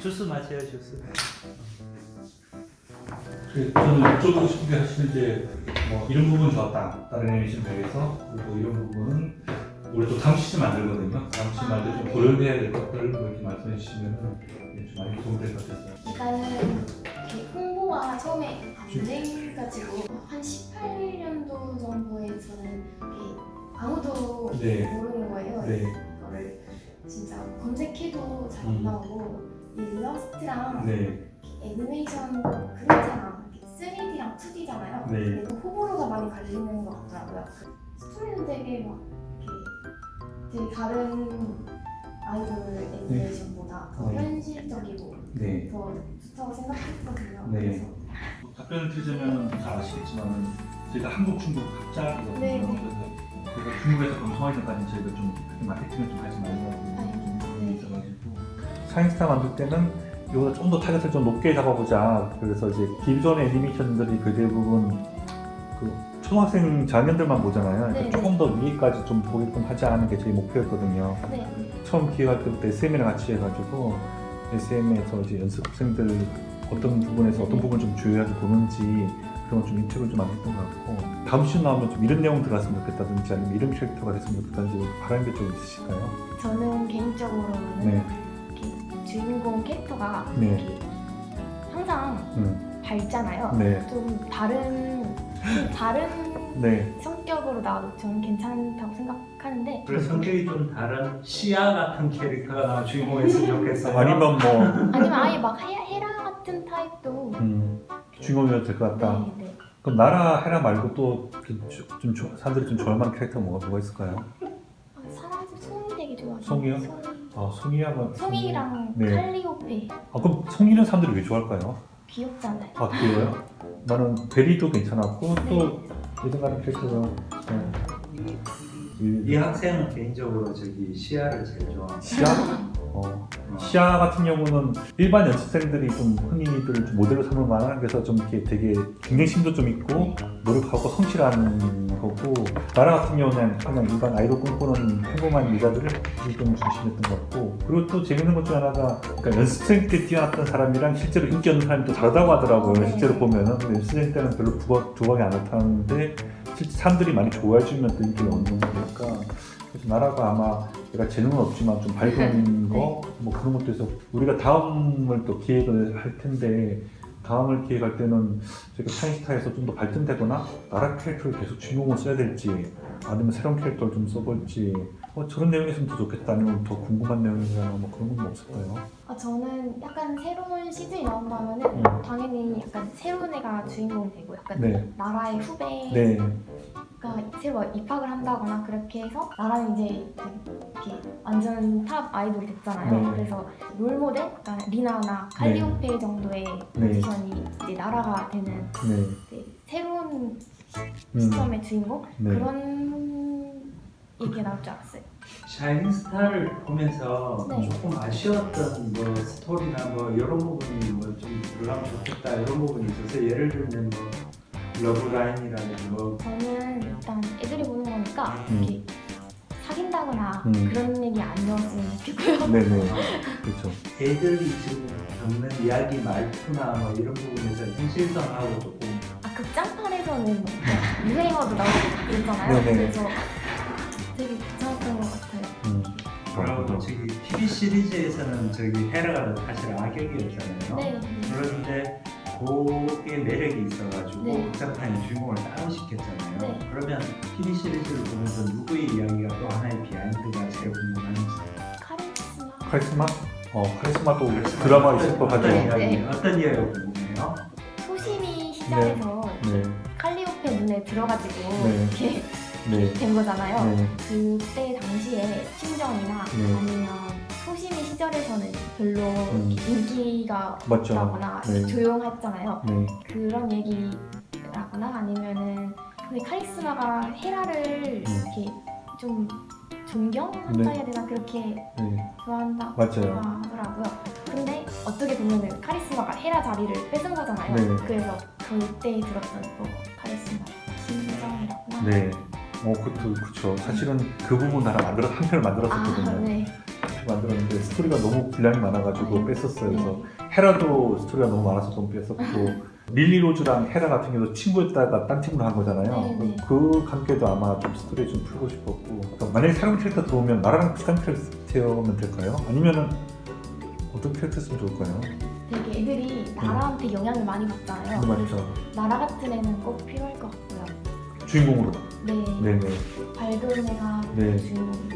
주스 마셔요 주스. 그 저는 여쭤보고 싶은 게 사실 이제 뭐 이런 부분 좋았다 다른 애니메이션 배에서 그리고 이런 부분은 우리 또 다음 시즌 만들거든요 다음 시즌 만들 때좀 고려해야 될 것들 뭐 이렇게 말씀해 주시면 좀 많이 도움이 될 것 같아서 일단은 홍보가 처음에 안 돼가지고 한 18년도 정도에서는 이렇게 아무도 네. 모르는 거예요. 네. 이거를 진짜 검색해도 잘안 음. 나오고 이 일러스트랑 네. 애니메이션 그림체랑 3D랑 2D잖아요. 네. 근데 또 호불호가 많이 갈리는 것 같더라고요. 스토리는 되게 막 이렇게 되게 다른 아이돌 애니메이션보다 더 네. 현실적이고 네. 더 좋다고 생각했거든요. 네. 그래서 답변을 드리자면 잘 아시겠지만 저희가 한국, 중국 합작이거든요. 네, 네. 그래서 중국에서 방송하기 전까지 저희가 좀 마케팅을 좀 하지 말라고 네. 좀 있어가지고 샤이닝스타 만들 때는 이거보다 좀 더 타겟을 좀 높게 잡아보자. 그래서 이제 기존의 애니메이션들이 그 대부분 그 초등학생 저학년들만 보잖아요. 그러니까 네, 조금 더 위에까지 좀 보게끔 하자 하는 게 저희 목표였거든요. 네. 처음 기획할 때부터 SM이랑 같이 해가지고 SM에서 이제 연습생들 어떤 부분에서 어떤 부분을 좀 주요하게 보는지 그런 걸좀 인식을 좀 많이 했던 것 같고 다음 시즌 나오면 좀 이런 내용 들어갔으면 좋겠다든지 아니면 이런 캐릭터가 됐으면 좋겠다든지 바라는 게 좀 있으실까요? 저는 개인적으로는 네. 주인공 캐릭터가 네. 항상 음. 밝잖아요. 네. 좀 다른 좀 다른 네. 성격으로 나와도 저는 괜찮다고 생각하는데 그래서 성격이 좀 다른 시아 같은 캐릭터가 주인공이었으면 좋겠어요. 아니면 뭐 아니면 아예 막 헤, 헤라 같은 타입도 음, 주인공이어도 될것 같다. 네, 네. 그럼 나라 헤라 말고 또좀 좀, 사람들이 좀 좋아할 캐릭터 뭐가 뭐가 있을까요? 아, 사람 송이 되게 좋아해요. 송이요? 송이. 아 송이야가 송이랑 네. 칼리오페 아 그럼 송이는 사람들이 왜 좋아할까요? 귀엽잖아요. 아 그래요? 나는 베리도 괜찮았고 또 예전 가는 캐릭터가 네. 이이 학생은 개인적으로 저기 시아를 제일 좋아합니다. 시아? 어. 시아 같은 경우는 일반 연습생들이 좀 흔히들 좀 모델로 삼을 만한 그래서 좀 이렇게 되게 경쟁심도 좀 있고 노력하고 성실한 거고 나라 같은 경우는 그냥 일반 아이돌 꿈꾸는 평범한 여자들을 좀 중심했던 것 같고 그리고 또 재밌는 것 중 하나가 그러니까 연습생 때 뛰어났던 사람이랑 실제로 인기 없는 사람이 또 다르다고 하더라고요 네. 실제로 보면은 연습생 때는 별로 두각, 두각이 안 나타나는데 실제 사람들이 많이 좋아해 주면 또 어느 정도 되니까 그래서 나라가 아마 내가 재능은 없지만 좀 밝은 거 뭐 그런 것도 해서 우리가 다음을 또 기획을 할 텐데 다음을 기획할 때는 저희가 차이스타에서 좀 더 발전되거나 나라 캐릭터를 계속 주인공을 써야 될지 아니면 새로운 캐릭터를 좀 써볼지 어, 저런 내용이 있으면 더 좋겠다 아니면 더 궁금한 내용이나 뭐 그런 건 없을까요? 아, 저는 약간 새로운 시즌이 나온다면 은 음. 당연히 약간 새로운 애가 주인공이 되고 약간 네. 나라의 후배 가 네. 새로 입학을 한다거나 그렇게 해서 나라는 이제 이렇게 완전 탑 아이돌이 됐잖아요. 네. 그래서 롤모델, 약간 리나나 칼리오페 정도의 네. 포지션이 이제 나라가 되는 네. 이제 새로운 음. 시점의 주인공 네. 그런 얘기가 나올 줄 알았어요. 샤이닝 스타를 보면서 네. 조금 아쉬웠던 뭐 스토리나 뭐 이런 부분이 뭐 좀 풀리면 좋겠다 이런 부분이 있어서 예를 들면 뭐 러브라인이라든지 뭐 저는 일단 애들이 보는 거니까 음. 이렇게 사귄다거나 음. 그런 얘기 안 넣었으면 좋겠고요. 네네. 그렇죠. 애들이 지금 겪는 이야기 말투나 뭐 이런 부분에서 현실성하고 조금 아 극장판에서는 뭐 유행어도 나오고 그랬잖아요. 네네. 그래서 되게 괜찮았던 것 같아요. 음. 뭐라고 저기 TV 시리즈에서는 저기 헤라가 사실 악역이었잖아요. 네. 그런데 그게 매력이 있어가지고 네. 극장판에 주인공을 따로 시켰잖아요. 네. 그러면 TV 시리즈를 보면서 누구의 이야기가 또 하나의 비하인드가 제일 궁금한지 카리스마. 카리스마? 어 카리스마도 드라마 있을 것 같아요. 어떤 이야기, 네. 어떤 이야기가 궁금해요? 소심이 시절에서 네. 칼리오페 눈에 들어가지고 네. 이렇게 네. 된 거잖아요. 네. 그때 당시에 심정이나 네. 아니면 소심이 시절에서는 별로 음. 인기가 맞죠. 없다거나 네. 조용했잖아요. 네. 그런 얘기라거나 아니면은 근데 카리스마가 헤라를 음. 이렇게 좀 존경한다 네. 해야 되나 그렇게 네. 좋아한다 맞아요. 하더라고요. 근데 어떻게 보면은 카리스마가 헤라 자리를 뺏은 거잖아요. 네. 그래서 그때 들었던 또 카리스마 심정이라구나. 네. 어, 그것도 그쵸. 사실은 그 부분 나라 만들어 한 편을 아, 만들었었거든요. 네. 50피 만들었는데 스토리가 너무 분량이 많아가지고 네. 뺐었어요. 그래서 헤라도 스토리가 너무 많아서 좀 뺐었고 릴리 로즈랑 헤라 같은 경우도 친구였다가 딴 팀으로 한 거잖아요. 네, 네. 그 관계도 아마 좀 스토리 좀 풀고 싶었고 그러니까 만약에 새로운 캐릭터 들어오면 나라랑 비슷한 캐릭터면 될까요? 아니면은 어떤 캐릭터였으면 좋을까요? 되게 애들이 나라한테 영향을 많이 받잖아요. 그 말이죠. 나라 같은 애는 꼭 필요할 것 같고요. 주인공으로. 네, 네네. 밝은 애가 네. 주인공인 게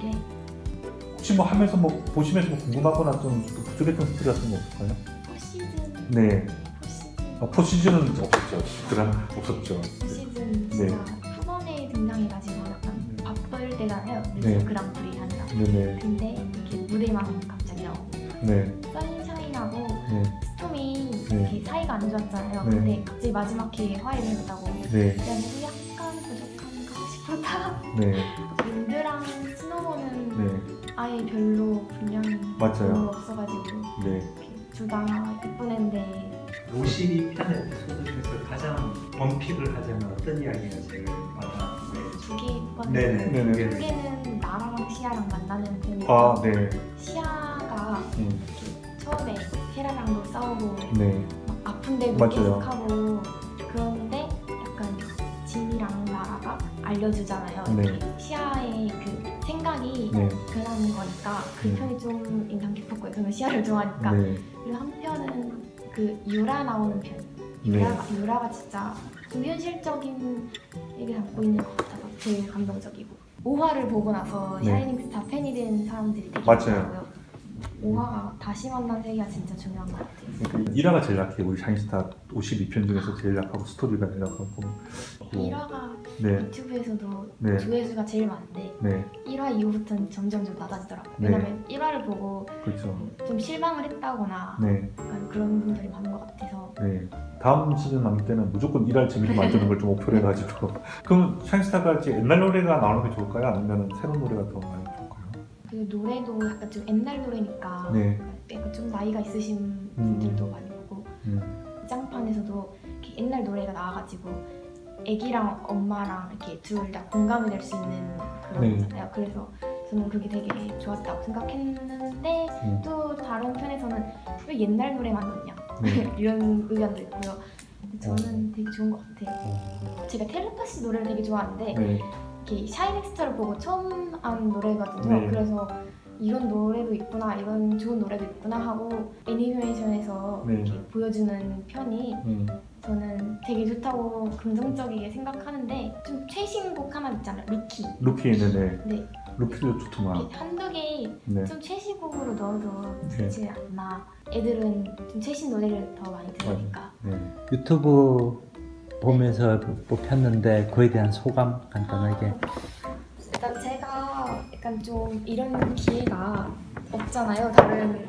혹시 뭐 하면서 뭐 보시면서 뭐 궁금하거나 좀 부족했던 스토리 같은 거 없을까요? 포시즌, 네. 포시즌, 아, 포시즌은 없었죠. 드라마 없었죠. 포시즌 네. 진짜 초반에 등장해가지고 약간 바쁠 때잖아요. 네. 그랑프리 한다. 네네. 근데 이렇게 무대만 갑자기 나오고 네. 선샤인하고 네. 스톰이 네. 이렇게 사이가 안 좋았잖아요. 네. 근데 갑자기 마지막 기회에 화해를 했다고. 네. 그래가지고 약간 부족한가 싶었다. 네. 윈드랑 스노우는 네. 아예 별로 분량이 맞아요. 별로 없어가지고 네. 둘다 예쁜 애인데 52편 에피소드 중에서 가장 원픽을 하자면 어떤 이야기가 제일 와닿았어요? 두개 예뻤는데 네네. 네네. 두 개는 나랑 시아랑 만나는 편이고 아, 네. 시아가 음, 이렇게 처음에 헤라랑도 싸우고 네. 막 아픈데도 맞아요. 계속하고 그러는데 약간 진이랑 나라가 알려주잖아요. 네. 시아의 그 생각이 네. 변하는 거니까 그 네. 편이 좀 인상 깊었고요. 저는 시아를 좋아하니까. 네. 그리고 한 편은 그 유라 나오는 편. 네. 유라가, 유라가 진짜 좀 현실적인 얘기 담고 있는 것 같아서 제일 감동적이고 5화를 보고 나서 네. 샤이닝 스타 팬이 된 사람들이 되게. 많더라고요. 5화가 다시 만난 세계가 진짜 중요한 것 같아요. 그러니까 일화가 제일 약해요. 우리 샤인스타 52편 중에서 제일 약하고 스토리가 제일 약하고. 뭐, 1화가 네. 유튜브에서도 네. 조회수가 제일 많은데 네. 1화 이후부터는 점점 좀 낮아지더라고요. 네. 왜냐면 1화를 보고 그렇죠. 좀 실망을 했다거나 네. 그런 분들이 많은 것 같아서 네. 다음 시즌 만들 때는 무조건 일할 재미를 만드는 걸 좀 목표로 해가지고. 그럼 샤인스타가 이제 옛날 노래가 나오는 게 좋을까요? 아니면 새로운 노래가 더 많이? 그 노래도 약간 좀 옛날 노래니까 네. 약간 좀 나이가 있으신 음. 분들도 많이 보고 음. 짱판에서도 이렇게 옛날 노래가 나와가지고 애기랑 엄마랑 이렇게 둘 다 공감이 될 수 있는 그런 네. 거잖아요. 그래서 저는 그게 되게 좋았다고 생각했는데 음. 또 다른 편에서는 왜 옛날 노래만 넣냐 네. 이런 의견도 있고요. 근데 어. 저는 되게 좋은 것 같아요. 어, 제가 텔레파시 노래를 되게 좋아하는데 네. 이렇게 샤이닝스타를 보고 처음 한 노래거든요. 네. 그래서 이런 노래도 있구나, 이런 좋은 노래도 있구나 하고 애니메이션에서 네. 이렇게 보여주는 편이 음. 저는 되게 좋다고 긍정적이게 생각하는데 좀 최신 곡 하나 있잖아요, 루키. 루키 네네. 네, 루키도 좋더만. 이렇게 한두 개 네. 좀 최신곡으로 넣어도 네. 좋지 않나. 애들은 좀 최신 노래를 더 많이 들으니까. 네. 유튜브 보면서 뽑혔는데 그에 대한 소감 간단하게 일단 제가 약간 좀 이런 기회가 없잖아요. 다른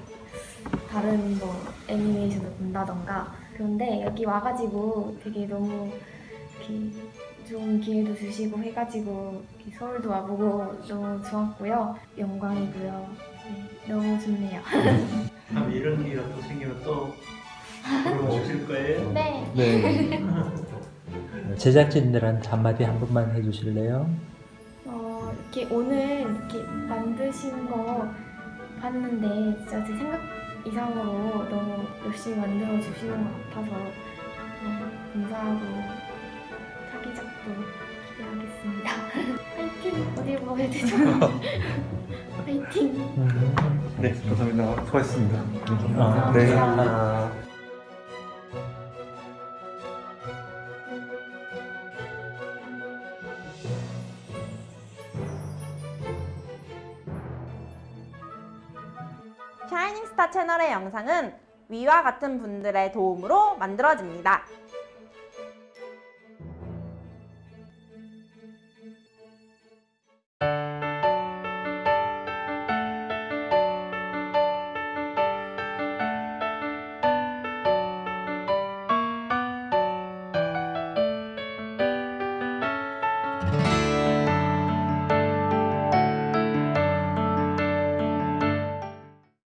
다른 뭐 애니메이션을 본다던가 그런데 여기 와가지고 되게 너무 이렇게 좋은 기회도 주시고 해가지고 이렇게 서울도 와보고 너무 좋았고요. 영광이고요. 네, 너무 좋네요. 다음 이런 기회가 또 생기면 또 오실 거예요? 네. 네. 제작진들한테 한마디 한 번만 해주실래요? 어, 이렇게 오늘 이렇게 만드신 거 봤는데 진짜 제 생각 이상으로 너무 열심히 만들어 주시는 것 같아서 너무 감사하고 차기작도 기대하겠습니다. 파이팅! 어디 뭐해야 되죠? 파이팅! 네. 감사합니다. 수고하셨습니다. 아, 네. 감사합니다. 샤이닝스타 채널의 영상은 위와 같은 분들의 도움으로 만들어집니다.